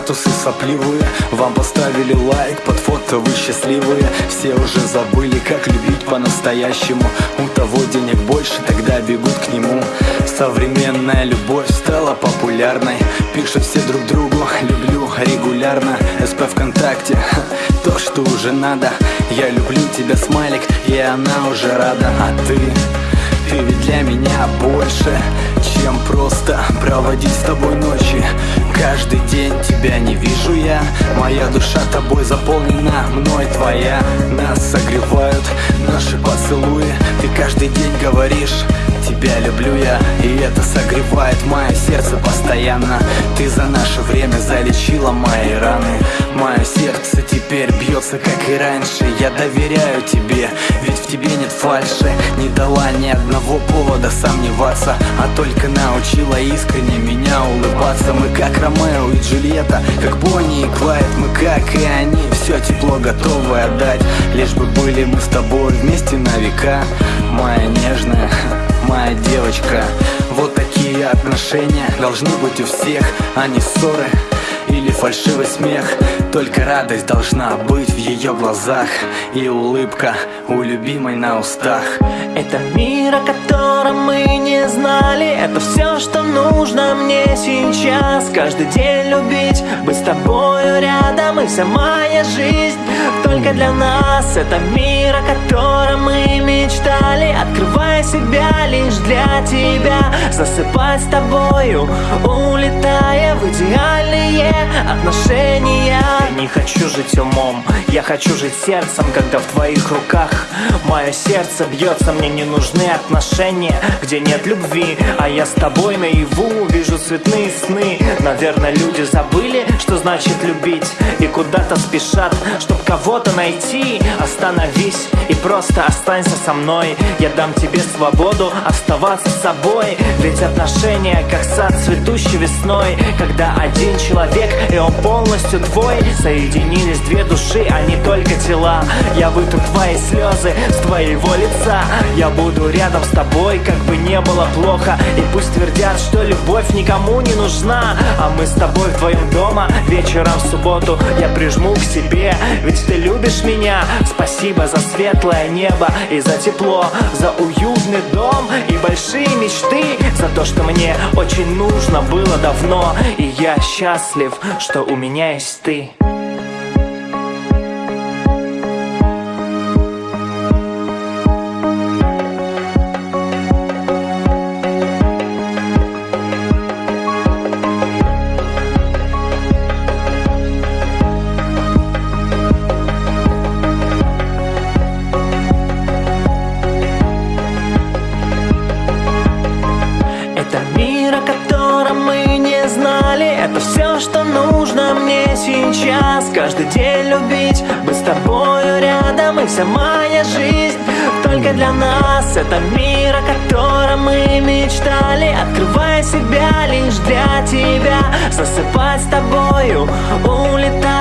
статусы сопливые. Вам поставили лайк под фото, вы счастливые. Все уже забыли, как любить по-настоящему. У того денег больше, тогда бегут к нему. Современная любовь стала популярной. Пишут все друг другу, люблю регулярно. СП ВКонтакте, то, что уже надо. Я люблю тебя, смайлик, и она уже рада. А ты, ты ведь для меня больше Чем просто проводить с тобой ночи. Каждый день тебя не вижу я Моя душа тобой заполнена, мной твоя. Нас согревают наши поцелуи Ты каждый день говоришь Тебя люблю я, и это согревает мое сердце постоянно. Ты за наше время залечила мои раны. Мое сердце теперь бьется, как и раньше. Я доверяю тебе, ведь в тебе нет фальши. Не дала ни одного повода сомневаться А только научила искренне меня улыбаться. Мы как Ромео и Джульетта, как Бонни и Клайд. Мы как и они, все тепло готовы отдать. Лишь бы были мы с тобой вместе на века Моя нежная девочка. Вот такие отношения должны быть у всех, а не ссоры или фальшивый смех. Только радость должна быть в ее глазах И улыбка у любимой на устах. Это мир, о котором мы не знали. Это все, что нужно мне сейчас. Каждый день любить, быть с тобою рядом И вся моя жизнь только для нас. Это мир, о котором мы мечтали. Открывая себя лишь для тебя. Засыпать с тобою, улетая в идеальные отношения. Не хочу жить умом, я хочу жить сердцем Когда в твоих руках мое сердце бьется. Мне не нужны отношения, где нет любви. А я с тобой наяву цветные сны. Наверное, люди забыли, что значит любить. И куда-то спешат, чтоб кого-то найти. Остановись и просто останься со мной. Я дам тебе свободу оставаться собой. Ведь отношения, как сад цветущий весной. Когда один человек и он полностью твой. Соединились две души, а не только тела. Я вытру твои слезы с твоего лица. Я буду рядом с тобой, как бы не было плохо. И пусть твердят, что любовь никому не нужна. А мы с тобой вдвоем дома вечером в субботу. Я прижму к себе, ведь ты любишь меня. Спасибо за светлое небо и за тепло За уютный дом и большие мечты. За то, что мне очень нужно было давно. И я счастлив, что у меня есть ты что нужно мне сейчас. Каждый день любить, быть с тобою рядом И вся моя жизнь только для нас. Это мир, о котором мы мечтали. Открывая себя лишь для тебя. Засыпать с тобою, отношения